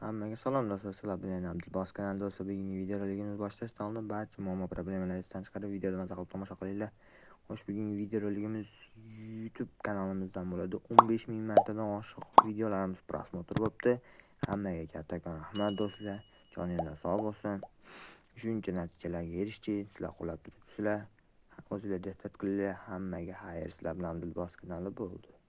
Hammaga salom do'stlar, sizlar bilan Abdulbos kanali do'stlar. Bugungi videoroligimiz boshlashdan oldin barcha muammo problemalarni esdan chiqarib, videoda mazza qilib tomosha qilinglar. Xo'sh, bugungi videorolikimiz YouTube kanalimizdan bo'ladi. 15 ming martadan oshiq videolarimiz prosmotr bo'pti. Hammaga kattakon rahmat do'stlar. Joninglar sog' bo'lsin. Shuncha natijalarga erishdik, sizlar qo'llab turibsizlar. o'zinglar diqqat qilinglar. Hammaga xayr, sizlar bilan Abdulbos kanali bo'ldi.